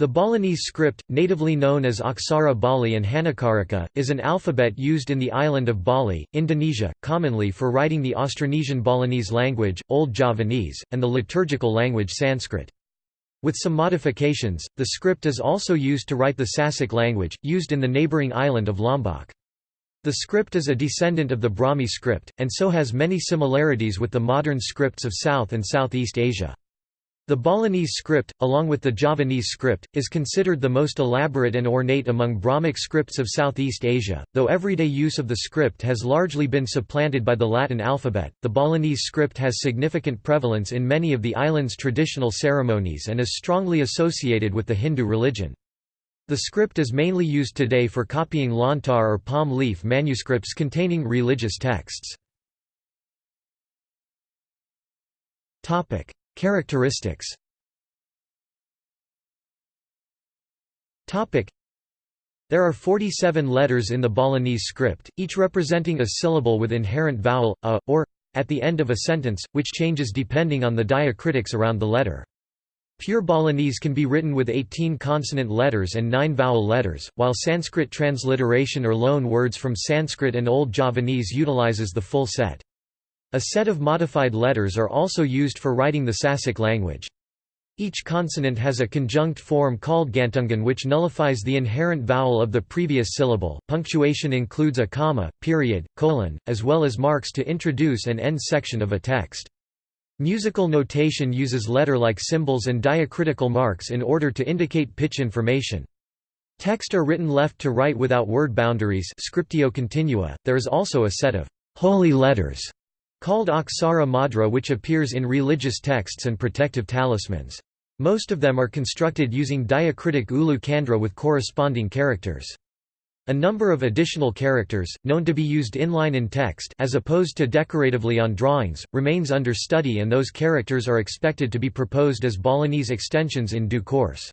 The Balinese script, natively known as Aksara Bali and Hanacaraka, is an alphabet used in the island of Bali, Indonesia, commonly for writing the Austronesian Balinese language, Old Javanese, and the liturgical language Sanskrit. With some modifications, the script is also used to write the Sasak language, used in the neighbouring island of Lombok. The script is a descendant of the Brahmi script, and so has many similarities with the modern scripts of South and Southeast Asia. The Balinese script, along with the Javanese script, is considered the most elaborate and ornate among Brahmic scripts of Southeast Asia. Though everyday use of the script has largely been supplanted by the Latin alphabet, the Balinese script has significant prevalence in many of the island's traditional ceremonies and is strongly associated with the Hindu religion. The script is mainly used today for copying lontar or palm leaf manuscripts containing religious texts. Characteristics There are 47 letters in the Balinese script, each representing a syllable with inherent vowel, a, or, at the end of a sentence, which changes depending on the diacritics around the letter. Pure Balinese can be written with 18 consonant letters and 9 vowel letters, while Sanskrit transliteration or loan words from Sanskrit and Old Javanese utilizes the full set. A set of modified letters are also used for writing the Sasak language. Each consonant has a conjunct form called gantungan which nullifies the inherent vowel of the previous syllable. Punctuation includes a comma, period, colon, as well as marks to introduce and end section of a text. Musical notation uses letter-like symbols and diacritical marks in order to indicate pitch information. Text are written left to right without word boundaries scriptio continua. There is also a set of holy letters called Aksara Madra which appears in religious texts and protective talismans. Most of them are constructed using diacritic ulu kandra with corresponding characters. A number of additional characters, known to be used inline in text as opposed to decoratively on drawings, remains under study and those characters are expected to be proposed as Balinese extensions in due course.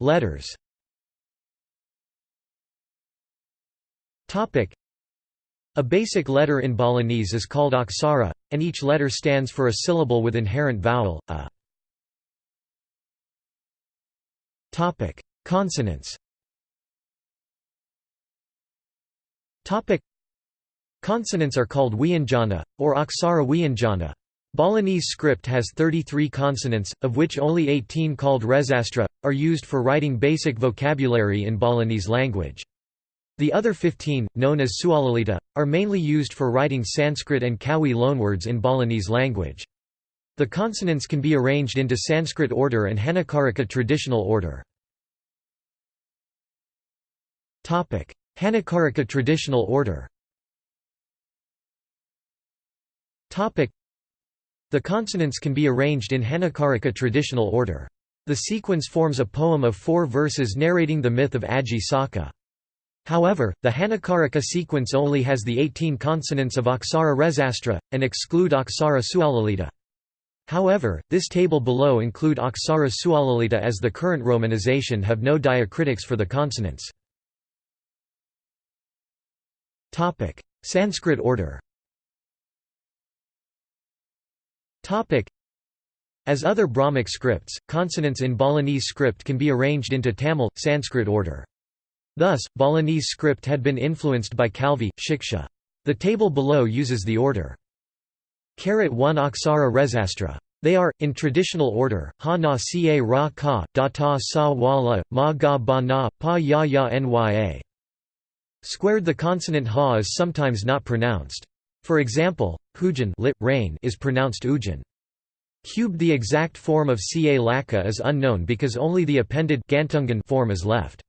Letters A basic letter in Balinese is called aksara, and each letter stands for a syllable with inherent vowel, a. Topic. Consonants Topic. Consonants are called wianjana, or Aksara wianjana. Balinese script has 33 consonants, of which only 18 called resastra, are used for writing basic vocabulary in Balinese language. The other 15, known as Sualalita, are mainly used for writing Sanskrit and Kawi loanwords in Balinese language. The consonants can be arranged into Sanskrit order and Hanacaraka traditional order. Hanacaraka traditional order The consonants can be arranged in Hanacaraka traditional order. The sequence forms a poem of four verses narrating the myth of Aji Saka. However, the Hanacaraka sequence only has the 18 consonants of Aksara Resastra, and exclude Aksara Sualalita. However, this table below include Aksara Sualalita as the current romanization have no diacritics for the consonants. Sanskrit order As other Brahmic scripts, consonants in Balinese script can be arranged into Tamil, Sanskrit order. Thus, Balinese script had been influenced by Kalvi, Shiksha. The table below uses the order. 1 Aksara Resastra. They are, in traditional order, ha na ca ra ka, da ta sa wala, ma ga ba na, pa ya ya nya. Squared the consonant ha is sometimes not pronounced. For example, hujan lit, rain is pronounced ujan. Cubed the exact form of ca laka is unknown because only the appended gantungan form is left.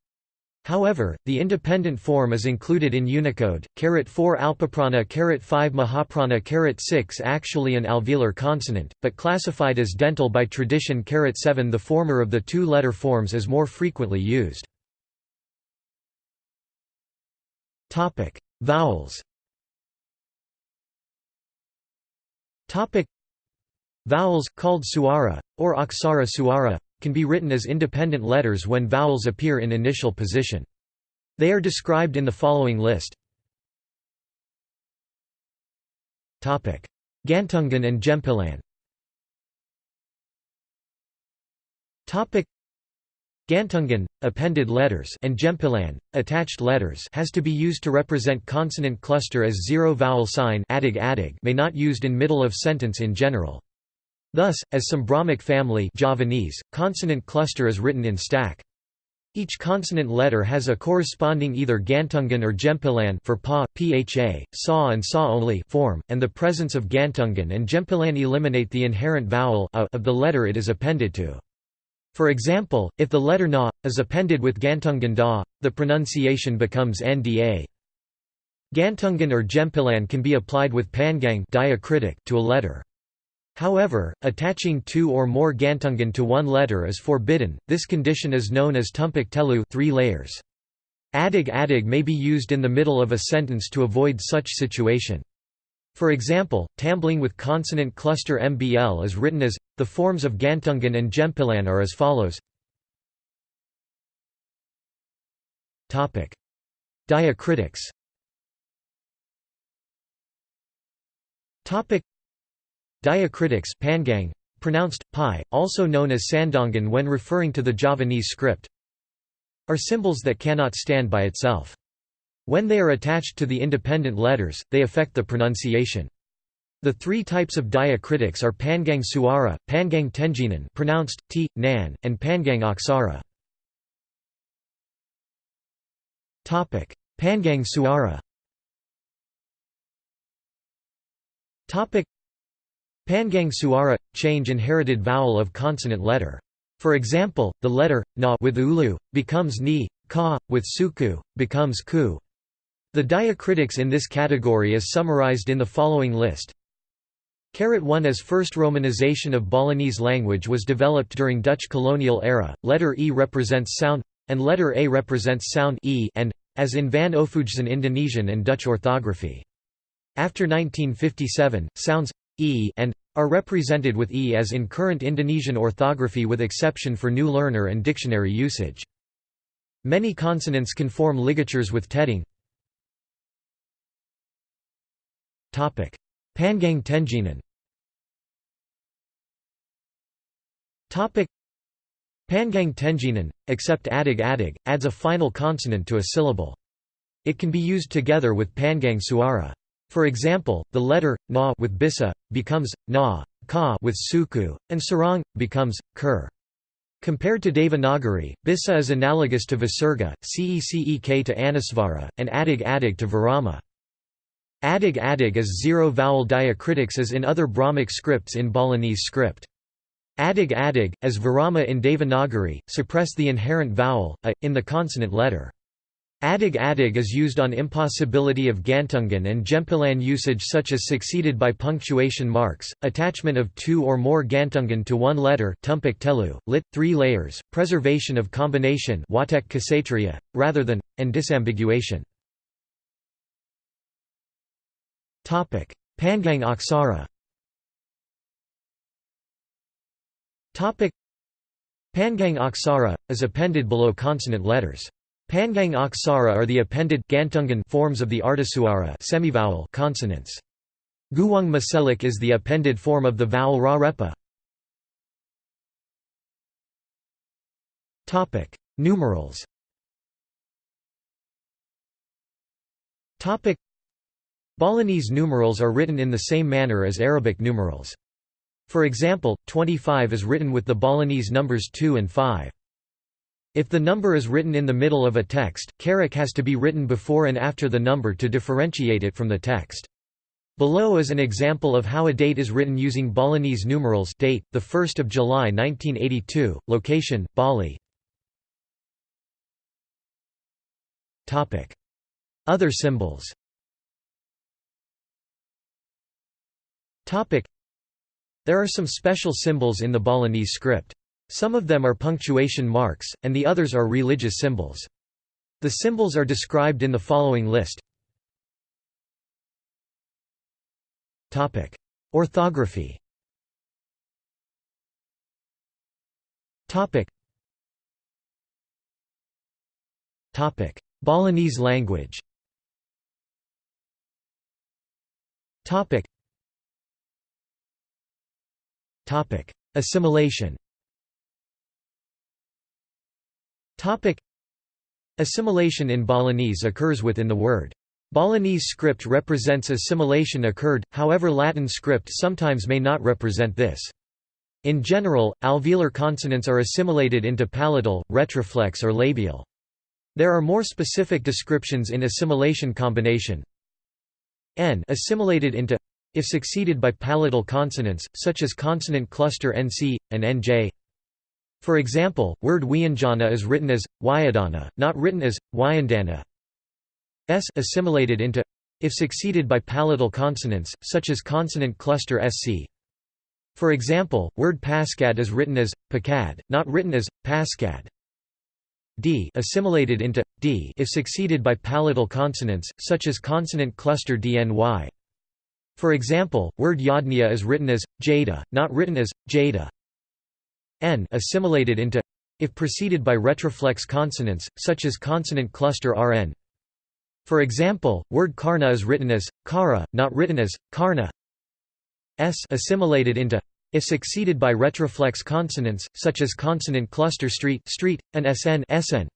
However, the independent form is included in Unicode. 4 Alpaprana 5 Mahaprana 6 actually an alveolar consonant, but classified as dental by tradition 7 the former of the two letter forms is more frequently used. Vowels. Vowels called suara or aksara suara can be written as independent letters when vowels appear in initial position. They are described in the following list. Gantungan and Jempilan Topic Gantungan, appended letters and Djempilan, attached letters has to be used to represent consonant cluster as zero vowel sign adig adig may not used in middle of sentence in general. Thus, as some Brahmic family Javanese, consonant cluster is written in stack. Each consonant letter has a corresponding either Gantungan or Jempilan for pa, pha, sa and sa only form, and the presence of Gantungan and Jempilan eliminate the inherent vowel a of the letter it is appended to. For example, if the letter na is appended with Gantungan da, the pronunciation becomes nda. Gantungan or Jempilan can be applied with pangang diacritic to a letter. However, attaching two or more Gantungan to one letter is forbidden. This condition is known as tumpak telu, three layers. Adig adig may be used in the middle of a sentence to avoid such situation. For example, tambling with consonant cluster MBL is written as the forms of Gantungan and jempilan are as follows. Topic: Diacritics. Topic: Diacritics pangang, pronounced pi, also known as sandongan when referring to the Javanese script, are symbols that cannot stand by itself. When they are attached to the independent letters, they affect the pronunciation. The three types of diacritics are Pangang Suara, Pangang Tenjinan pronounced t, nan, and Pangang Aksara. Pangang Suara. Pangang Suara change inherited vowel of consonant letter. For example, the letter na with ulu becomes ni, ka with suku becomes ku. The diacritics in this category is summarized in the following list. Carat 1 as first romanization of Balinese language was developed during Dutch colonial era, letter E represents sound, and letter A represents sound e and, as in Van Ophuijsen Indonesian and Dutch orthography. After 1957, sounds e and are represented with e as in current Indonesian orthography with exception for new learner and dictionary usage. Many consonants can form ligatures with tedding, Pangang Tenjinan Pangang Tenjinan, except adig adig, adds a final consonant to a syllable. It can be used together with Pangang Suara. For example, the letter na with bisa becomes na, ka with suku, and sarang becomes kur. Compared to Devanagari, Bissa is analogous to Visarga, cecek to Anusvara, and adig adig to Virama. Adig adig is zero-vowel diacritics as in other Brahmic scripts in Balinese script. Adig adig, as Virama in Devanagari, suppress the inherent vowel, a, in the consonant letter. Adig adig is used on impossibility of Gantungan and Djempilan usage such as succeeded by punctuation marks, attachment of two or more Gantungan to one letter tumpak telu, lit, three layers, preservation of combination watek rather than, and disambiguation. Pangang Aksara Pangang Aksara, is appended below consonant letters. Pangang Aksara are the appended Gantungan forms of the Ardhasuara semivowel consonants. Guwang Maselik is the appended form of the vowel Ra Topic: Numerals. Topic: Balinese numerals are written in the same manner as Arabic numerals. For example, 25 is written with the Balinese numbers 2 and 5. If the number is written in the middle of a text, carat has to be written before and after the number to differentiate it from the text. Below is an example of how a date is written using Balinese numerals date, 1 July 1982, location, Bali Other symbols There are some special symbols in the Balinese script. Some of them are punctuation marks, and the others are religious symbols. The symbols are described in the following list. Topic: Orthography Topic. Topic: Balinese language Topic. Topic: Assimilation Assimilation in Balinese occurs within the word. Balinese script represents assimilation occurred, however Latin script sometimes may not represent this. In general, alveolar consonants are assimilated into palatal, retroflex or labial. There are more specific descriptions in assimilation combination. N assimilated into if succeeded by palatal consonants, such as consonant cluster NC, and NJ. For example, word Wyanjana is written as, Wyadana, not written as, Wyandana. S assimilated into if succeeded by palatal consonants, such as consonant cluster SC. For example, word Pascad is written as, Pacad, not written as, Pascad. D assimilated into d if succeeded by palatal consonants, such as consonant cluster dny. For example, word yadnya is written as jada, not written as jada. N assimilated into if preceded by retroflex consonants, such as consonant cluster rn. For example, word karna is written as kara, not written as karna. S assimilated into if succeeded by retroflex consonants, such as consonant cluster street, street, and sn, sn.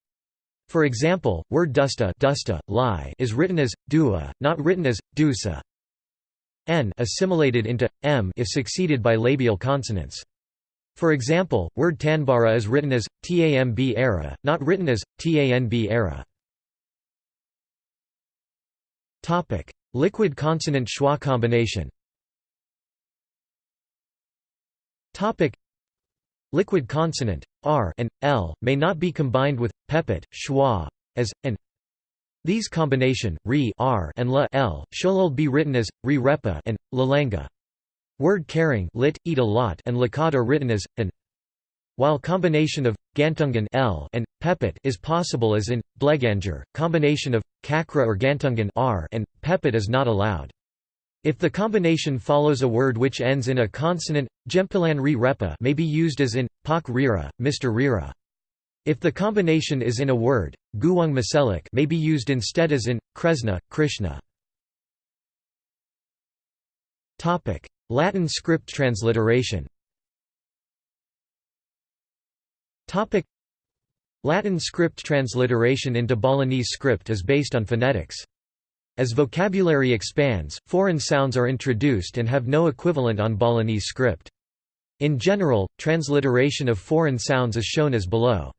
For example, word dusta, dusta lie is written as dua, not written as dusa. N assimilated into m if succeeded by labial consonants. For example, word tanbara is written as tamb era, not written as tanb era. Topic: Liquid consonant schwa combination. Topic: Liquid consonant r and l may not be combined with pepet schwa as and these combination, re r and la l, shall be written as, re repa and, lalanga. Word caring lit, eat a lot and lakat are written as, an. While combination of, gantungan l and, pepet is possible as in, bleganger, combination of, kakra or gantungan r and, pepet is not allowed. If the combination follows a word which ends in a consonant, gempilan re repa may be used as in, pak rira, Mr. Rira. If the combination is in a word, guwang maselik may be used instead as in, kresna, Krishna. Latin script transliteration Latin script transliteration into Balinese script is based on phonetics. As vocabulary expands, foreign sounds are introduced and have no equivalent on Balinese script. In general, transliteration of foreign sounds is shown as below.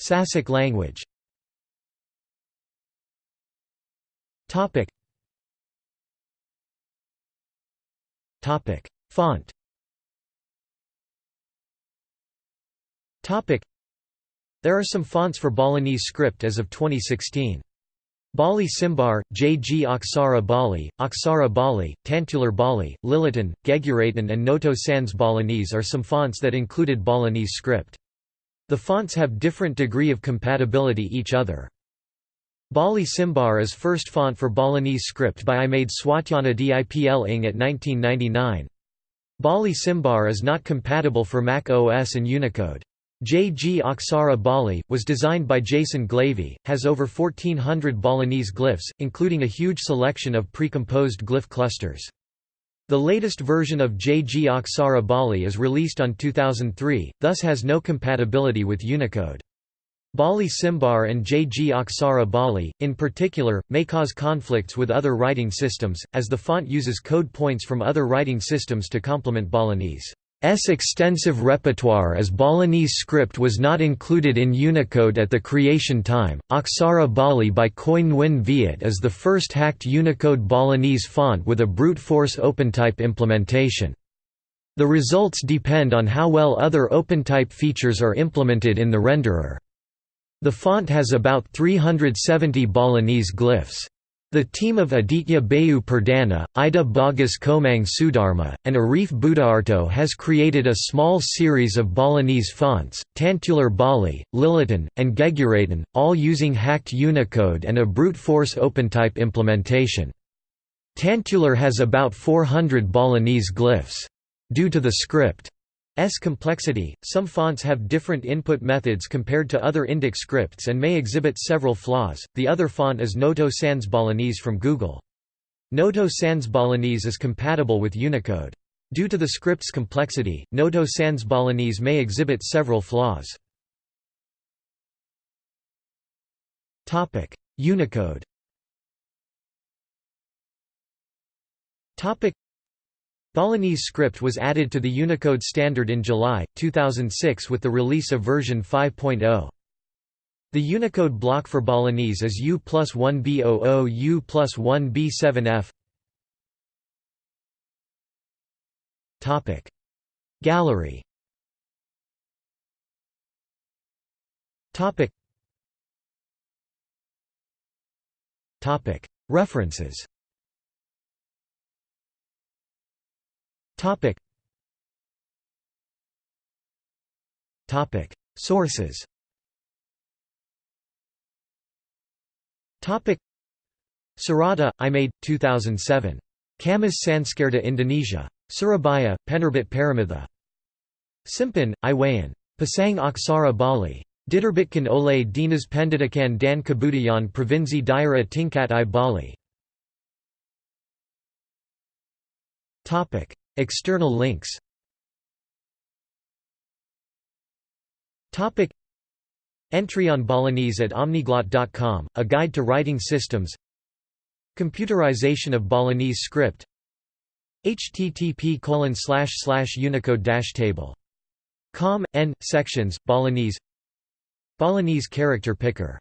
Sasak language. Topic. Font. Topic. There are some fonts for Balinese script as of 2016. Bali Simbar, J.G. Aksara Bali, Aksara Bali, Tantular Bali, Lilitan, Geguratan and Noto Sans Balinese are some fonts that included Balinese script. The fonts have different degree of compatibility each other. Bali Simbar is first font for Balinese script by Imade Swatyana Dipl Ing at 1999. Bali Simbar is not compatible for Mac OS and Unicode. JG Aksara Bali, was designed by Jason Glavy, has over 1400 Balinese glyphs, including a huge selection of pre-composed glyph clusters. The latest version of JG Aksara Bali is released on 2003, thus has no compatibility with Unicode. Bali Simbar and JG Aksara Bali, in particular, may cause conflicts with other writing systems, as the font uses code points from other writing systems to complement Balinese. S extensive repertoire as Balinese script was not included in Unicode at the creation time. Aksara Bali by Khoi Nguyen Viet is the first hacked Unicode Balinese font with a brute force OpenType implementation. The results depend on how well other OpenType features are implemented in the renderer. The font has about 370 Balinese glyphs. The team of Aditya Bayu Perdana, Ida Bagus Komang Sudharma, and Arif Budaarto has created a small series of Balinese fonts, Tantular Bali, Lilitan, and Geguratan, all using hacked Unicode and a brute force OpenType implementation. Tantular has about 400 Balinese glyphs. Due to the script S complexity, some fonts have different input methods compared to other Indic scripts and may exhibit several flaws. The other font is Noto Sans Balinese from Google. Noto Sans Balinese is compatible with Unicode. Due to the script's complexity, Noto Sans Balinese may exhibit several flaws. Topic: Unicode Balinese script was added to the Unicode standard in July, 2006 with the release of version 5.0. The Unicode block for Balinese is U plus 1B00 U plus 1B7F Gallery. References Topic. Topic. Sources. Topic. Sarada, Imade, 2007. Kamis Sanskerta Indonesia. Surabaya, Penerbit Paramitha. Simpan, Iwayan. Pasang Aksara Bali. Diterbitkan oleh Dinas Pendidikan dan Kebudayaan Provinsi Daerah Tingkat I Bali. Topic. External links. Topic. Entry on Balinese at omniglot.com, a guide to writing systems. Computerization of Balinese script. Http unicode table. Com n sections balinese. Balinese character picker